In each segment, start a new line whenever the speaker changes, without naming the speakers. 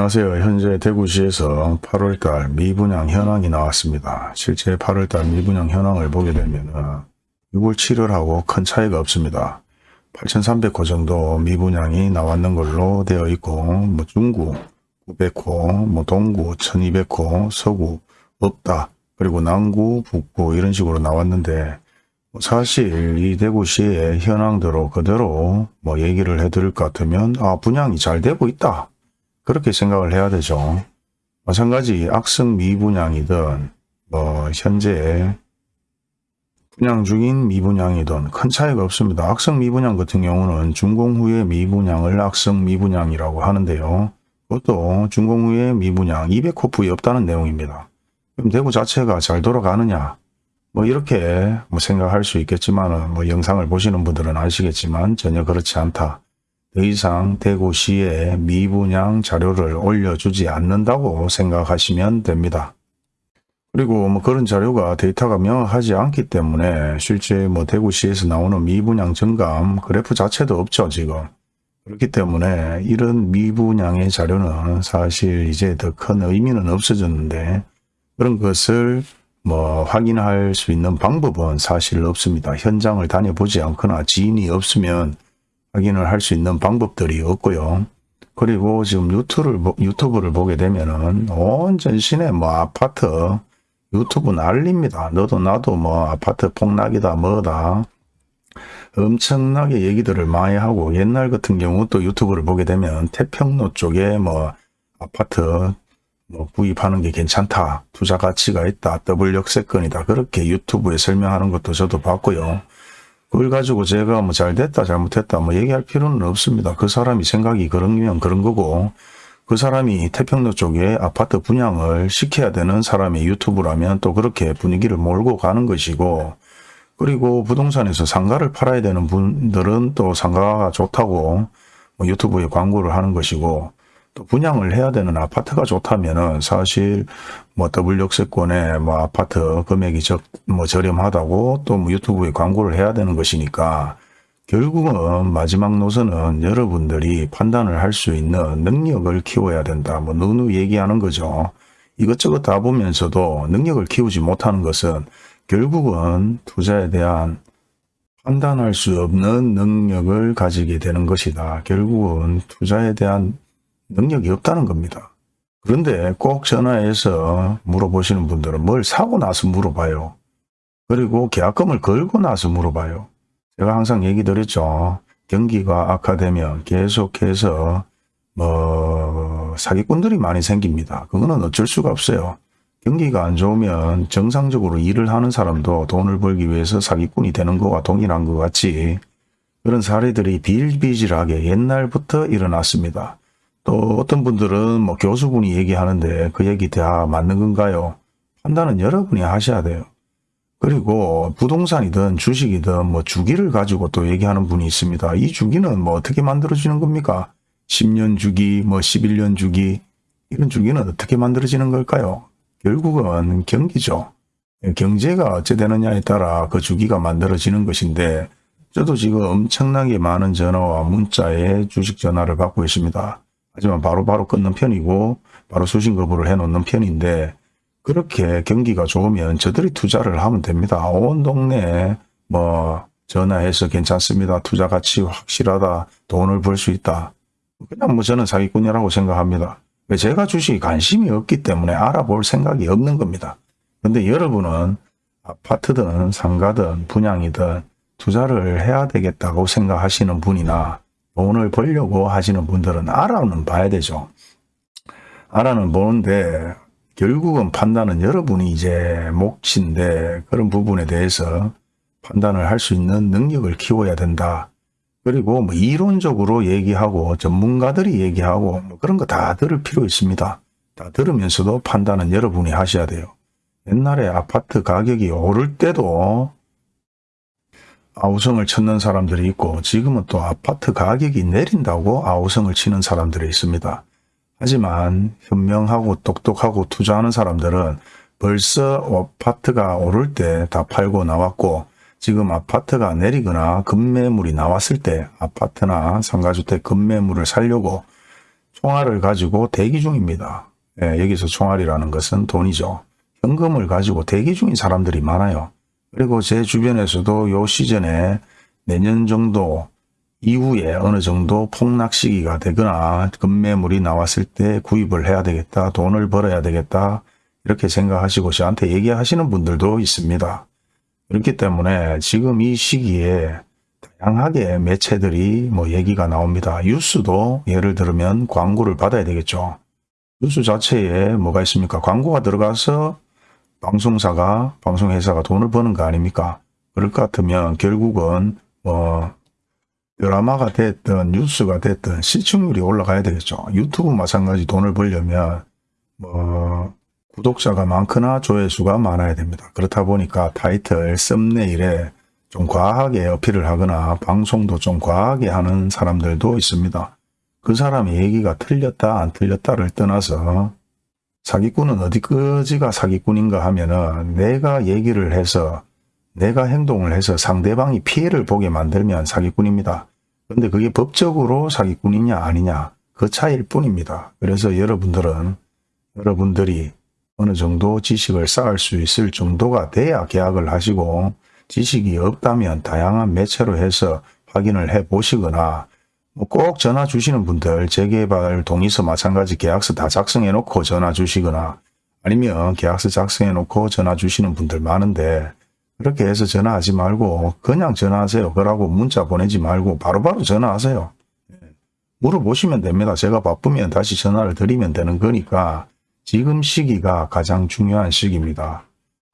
안녕하세요. 현재 대구시에서 8월달 미분양 현황이 나왔습니다. 실제 8월달 미분양 현황을 보게 되면 6월 7월하고 큰 차이가 없습니다. 8,300호 정도 미분양이 나왔는 걸로 되어 있고 뭐 중구 900호, 뭐 동구 1,200호, 서구 없다. 그리고 남구, 북구 이런 식으로 나왔는데 뭐 사실 이 대구시의 현황대로 그대로 뭐 얘기를 해드릴 것 같으면 아 분양이 잘 되고 있다. 그렇게 생각을 해야 되죠. 마찬가지 악성 미분양이든 뭐 현재 분양 중인 미분양이든 큰 차이가 없습니다. 악성 미분양 같은 경우는 준공 후의 미분양을 악성 미분양이라고 하는데요. 그것도 준공 후의 미분양 200호프이 없다는 내용입니다. 그럼 대구 자체가 잘 돌아가느냐? 뭐 이렇게 뭐 생각할 수 있겠지만 뭐 영상을 보시는 분들은 아시겠지만 전혀 그렇지 않다. 더 이상 대구시에 미분양 자료를 올려주지 않는다고 생각하시면 됩니다. 그리고 뭐 그런 자료가 데이터가 명확하지 않기 때문에 실제 뭐 대구시에서 나오는 미분양 증감 그래프 자체도 없죠 지금. 그렇기 때문에 이런 미분양의 자료는 사실 이제 더 큰 의미는 없어졌는데 그런 것을 뭐 확인할 수 있는 방법은 사실 없습니다. 현장을 다녀보지 않거나 지인이 없으면 확인을 할 수 있는 방법들이 없고요. 그리고 지금 유튜브를, 유튜브를 보게 되면은 온 전신에 뭐 아파트 유튜브 난립니다. 너도 나도 뭐 아파트 폭락이다 뭐다 엄청나게 얘기들을 많이 하고 옛날 같은 경우 또 유튜브를 보게 되면 태평로 쪽에 뭐 아파트 뭐 구입하는 게 괜찮다. 투자 가치가 있다. 더블 역세권이다. 그렇게 유튜브에 설명하는 것도 저도 봤고요. 그걸 가지고 제가 뭐 잘됐다 잘못했다 뭐 얘기할 필요는 없습니다. 그 사람이 생각이 그런면 그런 거고 그 사람이 태평로 쪽에 아파트 분양을 시켜야 되는 사람이 유튜브라면 또 그렇게 분위기를 몰고 가는 것이고 그리고 부동산에서 상가를 팔아야 되는 분들은 또 상가가 좋다고 뭐 유튜브에 광고를 하는 것이고 또 분양을 해야 되는 아파트가 좋다면은 사실 뭐 더블 역세권에 뭐 아파트 금액이 적, 뭐 저렴하다고 또 뭐 유튜브에 광고를 해야 되는 것이니까 결국은 마지막 노선은 여러분들이 판단을 할 수 있는 능력을 키워야 된다. 뭐 누누 얘기하는 거죠. 이것저것 다 보면서도 능력을 키우지 못하는 것은 결국은 투자에 대한 판단할 수 없는 능력을 가지게 되는 것이다. 결국은 투자에 대한 능력이 없다는 겁니다. 그런데 꼭 전화해서 물어보시는 분들은 뭘 사고 나서 물어봐요. 그리고 계약금을 걸고 나서 물어봐요. 제가 항상 얘기 드렸죠. 경기가 악화되면 계속해서 뭐 사기꾼들이 많이 생깁니다. 그거는 어쩔 수가 없어요. 경기가 안 좋으면 정상적으로 일을 하는 사람도 돈을 벌기 위해서 사기꾼이 되는 거와 동일한 것 같이 그런 사례들이 비일비질하게 옛날부터 일어났습니다. 또 어떤 분들은 뭐 교수분이 얘기하는데 그 얘기 다 맞는 건가요? 판단은 여러분이 하셔야 돼요. 그리고 부동산이든 주식이든 뭐 주기를 가지고 또 얘기하는 분이 있습니다. 이 주기는 뭐 어떻게 만들어지는 겁니까? 10년 주기, 뭐 11년 주기 이런 주기는 어떻게 만들어지는 걸까요? 결국은 경기죠. 경제가 어찌 되느냐에 따라 그 주기가 만들어지는 것인데 저도 지금 엄청나게 많은 전화와 문자에 주식 전화를 받고 있습니다. 하지만 바로바로 바로 끊는 편이고 바로 수신 거부를 해놓는 편인데 그렇게 경기가 좋으면 저들이 투자를 하면 됩니다. 온 동네에 뭐 전화해서 괜찮습니다. 투자 가치 확실하다. 돈을 벌 수 있다. 그냥 뭐 저는 사기꾼이라고 생각합니다. 제가 주식에 관심이 없기 때문에 알아볼 생각이 없는 겁니다. 근데 여러분은 아파트든 상가든 분양이든 투자를 해야 되겠다고 생각하시는 분이나 돈을 벌려고 하시는 분들은 알아는 봐야 되죠. 알아는 보는데 결국은 판단은 여러분이 이제 몫인데 그런 부분에 대해서 판단을 할 수 있는 능력을 키워야 된다. 그리고 뭐 이론적으로 얘기하고 전문가들이 얘기하고 뭐 그런 거 다 들을 필요 있습니다. 다 들으면서도 판단은 여러분이 하셔야 돼요. 옛날에 아파트 가격이 오를 때도 아우성을 쳤는 사람들이 있고 지금은 또 아파트 가격이 내린다고 아우성을 치는 사람들이 있습니다. 하지만 현명하고 똑똑하고 투자하는 사람들은 벌써 아파트가 오를 때 다 팔고 나왔고 지금 아파트가 내리거나 급매물이 나왔을 때 아파트나 상가주택 급매물을 살려고 총알을 가지고 대기 중입니다. 예, 여기서 총알이라는 것은 돈이죠. 현금을 가지고 대기 중인 사람들이 많아요. 그리고 제 주변에서도 요 시즌에 내년 정도 이후에 어느 정도 폭락 시기가 되거나 급매물이 나왔을 때 구입을 해야 되겠다. 돈을 벌어야 되겠다. 이렇게 생각하시고 저한테 얘기하시는 분들도 있습니다. 그렇기 때문에 지금 이 시기에 다양하게 매체들이 뭐 얘기가 나옵니다. 뉴스도 예를 들면 광고를 받아야 되겠죠. 뉴스 자체에 뭐가 있습니까? 광고가 들어가서 방송사가, 방송회사가 돈을 버는 거 아닙니까? 그럴 것 같으면 결국은 뭐 드라마가 됐든 뉴스가 됐든 시청률이 올라가야 되겠죠. 유튜브 마찬가지 돈을 벌려면 뭐 구독자가 많거나 조회수가 많아야 됩니다. 그렇다 보니까 타이틀, 썸네일에 좀 과하게 어필을 하거나 방송도 좀 과하게 하는 사람들도 있습니다. 그 사람의 얘기가 틀렸다 안 틀렸다를 떠나서 사기꾼은 어디까지가 사기꾼인가 하면은 내가 얘기를 해서 내가 행동을 해서 상대방이 피해를 보게 만들면 사기꾼입니다. 근데 그게 법적으로 사기꾼이냐 아니냐 그 차이일 뿐입니다. 그래서 여러분들은 여러분들이 어느 정도 지식을 쌓을 수 있을 정도가 돼야 계약을 하시고 지식이 없다면 다양한 매체로 해서 확인을 해 보시거나 뭐 꼭 전화 주시는 분들 재개발 동의서 마찬가지 계약서 다 작성해 놓고 전화 주시거나 아니면 계약서 작성해 놓고 전화 주시는 분들 많은데 그렇게 해서 전화하지 말고 그냥 전화하세요. 그러고 문자 보내지 말고 바로바로 바로 전화하세요. 예. 물어보시면 됩니다. 제가 바쁘면 다시 전화를 드리면 되는 거니까 지금 시기가 가장 중요한 시기입니다.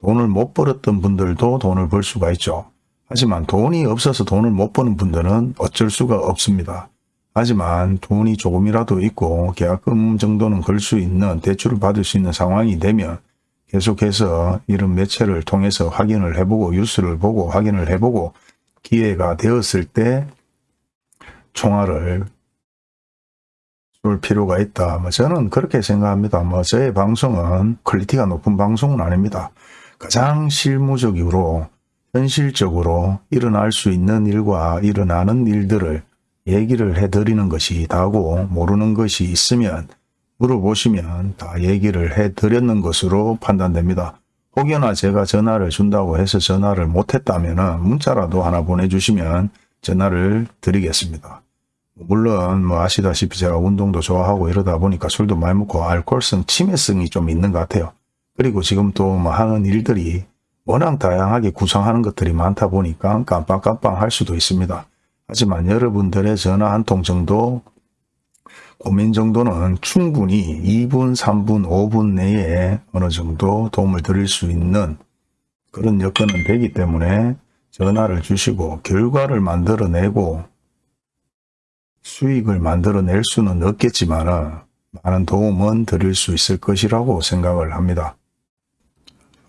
돈을 못 벌었던 분들도 돈을 벌 수가 있죠. 하지만 돈이 없어서 돈을 못 버는 분들은 어쩔 수가 없습니다. 하지만 돈이 조금이라도 있고 계약금 정도는 걸 수 있는 대출을 받을 수 있는 상황이 되면 계속해서 이런 매체를 통해서 확인을 해보고 뉴스를 보고 확인을 해보고 기회가 되었을 때 총알을 쏠 필요가 있다. 뭐 저는 그렇게 생각합니다. 뭐 저의 방송은 quality가 높은 방송은 아닙니다. 가장 실무적으로 현실적으로 일어날 수 있는 일과 일어나는 일들을 얘기를 해드리는 것이 다고 모르는 것이 있으면 물어보시면 다 얘기를 해드렸는 것으로 판단됩니다. 혹여나 제가 전화를 준다고 해서 전화를 못했다면 문자라도 하나 보내주시면 전화를 드리겠습니다. 물론 뭐 아시다시피 제가 운동도 좋아하고 이러다 보니까 술도 많이 먹고 알코올성 치매성이 좀 있는 것 같아요. 그리고 지금 또 뭐 하는 일들이 워낙 다양하게 구성하는 것들이 많다 보니까 깜빡깜빡 할 수도 있습니다. 하지만 여러분들의 전화 한 통 정도 고민 정도는 충분히 2분, 3분, 5분 내에 어느 정도 도움을 드릴 수 있는 그런 여건은 되기 때문에 전화를 주시고 결과를 만들어내고 수익을 만들어낼 수는 없겠지만 많은 도움은 드릴 수 있을 것이라고 생각을 합니다.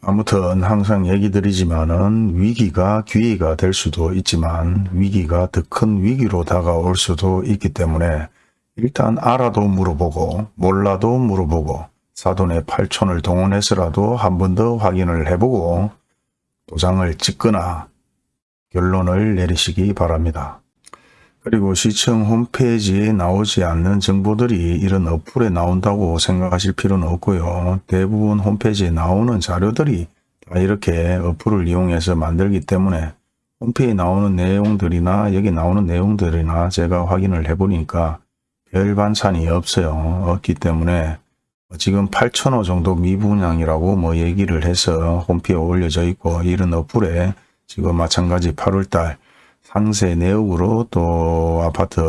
아무튼 항상 얘기 드리지만은 위기가 기회가 될 수도 있지만 위기가 더 큰 위기로 다가올 수도 있기 때문에 일단 알아도 물어보고 몰라도 물어보고 사돈의 팔촌을 동원해서라도 한 번 더 확인을 해보고 도장을 찍거나 결론을 내리시기 바랍니다. 그리고 시청 홈페이지에 나오지 않는 정보들이 이런 어플에 나온다고 생각하실 필요는 없고요. 대부분 홈페이지에 나오는 자료들이 다 이렇게 어플을 이용해서 만들기 때문에 홈페이지에 나오는 내용들이나 여기 나오는 내용들이나 제가 확인을 해보니까 별 반찬이 없어요. 없기 때문에 지금 8천호 정도 미분양이라고 뭐 얘기를 해서 홈피에 올려져 있고 이런 어플에 지금 마찬가지 8월달 상세 내역으로 또 아파트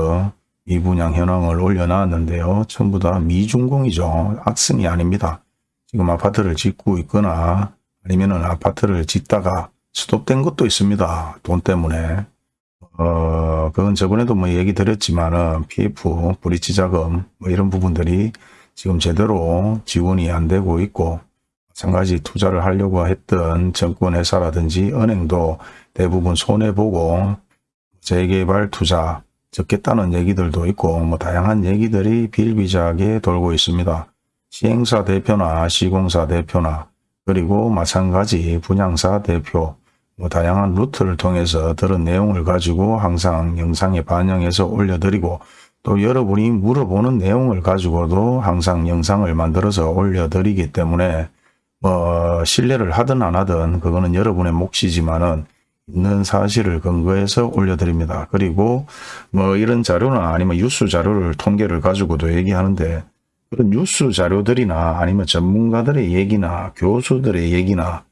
미분양 현황을 올려놨는데요. 전부 다 미준공이죠. 악성이 아닙니다. 지금 아파트를 짓고 있거나 아니면 아파트를 짓다가 스톱된 것도 있습니다. 돈 때문에. 어, 그건 저번에도 뭐 얘기 드렸지만 은 PF, 브리지 자금 뭐 이런 부분들이 지금 제대로 지원이 안 되고 있고 마찬가지 투자를 하려고 했던 정권회사라든지 은행도 대부분 손해보고 재개발 투자 적겠다는 얘기들도 있고 뭐 다양한 얘기들이 빌비자하게 돌고 있습니다. 시행사 대표나 시공사 대표나 그리고 마찬가지 분양사 대표 뭐 다양한 루트를 통해서 들은 내용을 가지고 항상 영상에 반영해서 올려드리고 또 여러분이 물어보는 내용을 가지고도 항상 영상을 만들어서 올려드리기 때문에 뭐 신뢰를 하든 안 하든 그거는 여러분의 몫이지만은 있는 사실을 근거해서 올려드립니다. 그리고 뭐 이런 자료나 아니면 뉴스 자료를 통계를 가지고도 얘기하는데 그런 뉴스 자료들이나 아니면 전문가들의 얘기나 교수들의 얘기나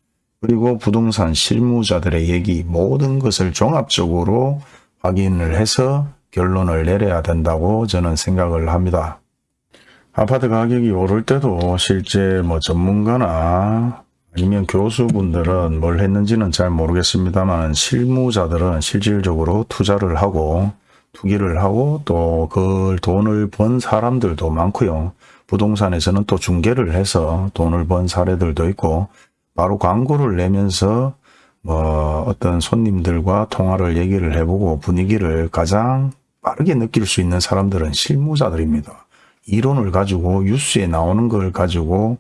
그리고 부동산 실무자들의 얘기 모든 것을 종합적으로 확인을 해서 결론을 내려야 된다고 저는 생각을 합니다. 아파트 가격이 오를 때도 실제 뭐 전문가나 아니면 교수분들은 뭘 했는지는 잘 모르겠습니다만 실무자들은 실질적으로 투자를 하고 투기를 하고 또 그 돈을 번 사람들도 많고요. 부동산에서는 또 중개를 해서 돈을 번 사례들도 있고 바로 광고를 내면서 뭐 어떤 손님들과 통화를 얘기를 해보고 분위기를 가장 빠르게 느낄 수 있는 사람들은 실무자들입니다. 이론을 가지고 뉴스에 나오는 걸 가지고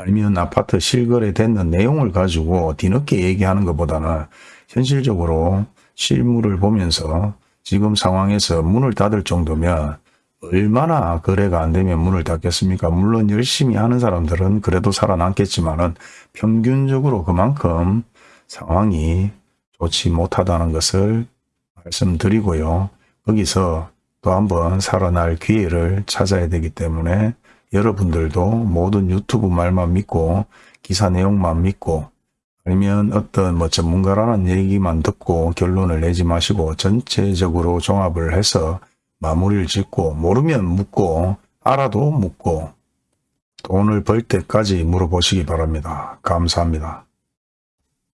아니면 아파트 실거래 됐는 내용을 가지고 뒤늦게 얘기하는 것보다는 현실적으로 실물을 보면서 지금 상황에서 문을 닫을 정도면 얼마나 거래가 안 되면 문을 닫겠습니까? 물론 열심히 하는 사람들은 그래도 살아남겠지만 은 평균적으로 그만큼 상황이 좋지 못하다는 것을 말씀드리고요. 거기서 또 한번 살아날 기회를 찾아야 되기 때문에 여러분들도 모든 유튜브 말만 믿고 기사 내용만 믿고 아니면 어떤 뭐 전문가라는 얘기만 듣고 결론을 내지 마시고 전체적으로 종합을 해서 마무리를 짓고 모르면 묻고 알아도 묻고 돈을 벌 때까지 물어보시기 바랍니다. 감사합니다.